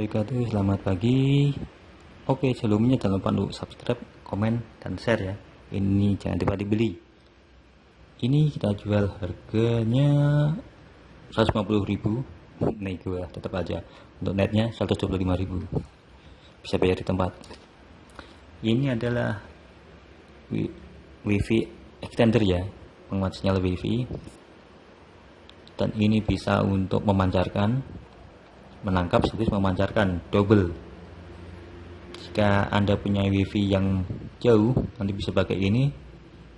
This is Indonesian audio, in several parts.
wabarakatuh. Selamat pagi. Oke sebelumnya jangan lupa untuk subscribe komen dan share ya. Ini jangan lupa dibeli. Ini kita jual harganya 150.000 Nego ya tetap aja. Untuk netnya 125.000 Bisa bayar di tempat. Ini adalah Wifi extender ya. Penguat sinyal wifi. Dan ini bisa untuk memancarkan menangkap sekaligus memancarkan double. Jika anda punya wifi yang jauh nanti bisa pakai ini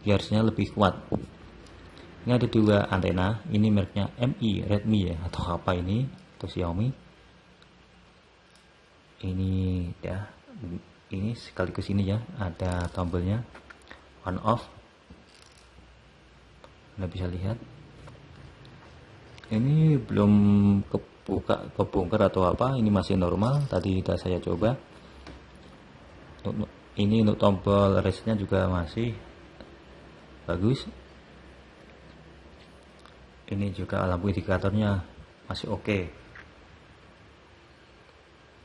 biasanya lebih kuat. Ini ada dua antena ini mereknya MI Redmi ya atau apa ini atau Xiaomi. Ini ya ini sekaligus ini ya ada tombolnya on off. Anda bisa lihat. Ini belum ke buka kebongkar atau apa ini masih normal. Tadi sudah saya coba. Ini untuk tombol resetnya juga masih bagus. Ini juga lampu indikatornya masih oke. Okay.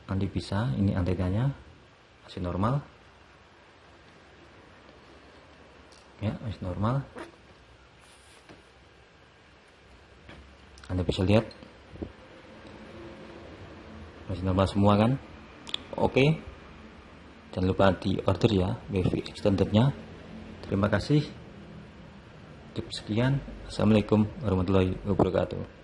nanti bisa ini antenanya masih normal. Ya masih normal. Anda bisa lihat masih normal semua kan? Oke. Jangan lupa di order ya wifi extendernya terima kasih. Sekian. Assalamualaikum warahmatullahi wabarakatuh